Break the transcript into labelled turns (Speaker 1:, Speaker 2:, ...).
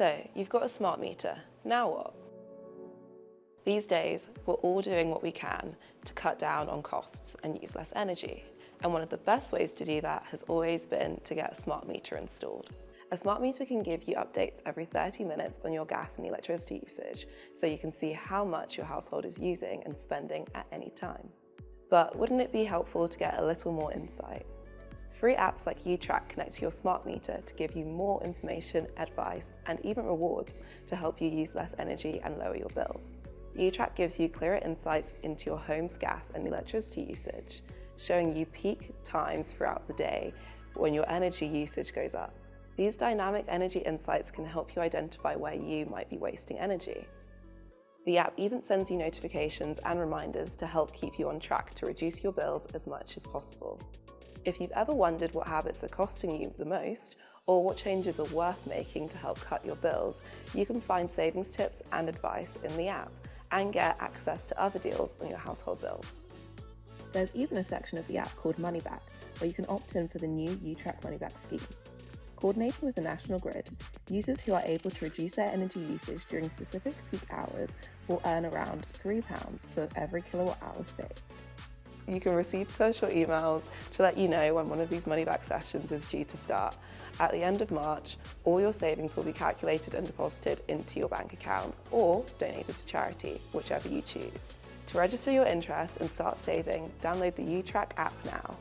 Speaker 1: So, you've got a smart meter. Now what? These days, we're all doing what we can to cut down on costs and use less energy. And one of the best ways to do that has always been to get a smart meter installed. A smart meter can give you updates every 30 minutes on your gas and electricity usage, so you can see how much your household is using and spending at any time. But wouldn't it be helpful to get a little more insight? Free apps like UTrack connect to your smart meter to give you more information, advice, and even rewards to help you use less energy and lower your bills. UTrack gives you clearer insights into your home's gas and electricity usage, showing you peak times throughout the day when your energy usage goes up. These dynamic energy insights can help you identify where you might be wasting energy. The app even sends you notifications and reminders to help keep you on track to reduce your bills as much as possible. If you've ever wondered what habits are costing you the most, or what changes are worth making to help cut your bills, you can find savings tips and advice in the app and get access to other deals on your household bills. There's even a section of the app called Moneyback, where you can opt in for the new UTrack Moneyback scheme. Coordinating with the National Grid, users who are able to reduce their energy usage during specific peak hours will earn around £3 for every kilowatt hour saved. You can receive or emails to let you know when one of these money back sessions is due to start. At the end of March, all your savings will be calculated and deposited into your bank account or donated to charity, whichever you choose. To register your interest and start saving, download the UTrack app now.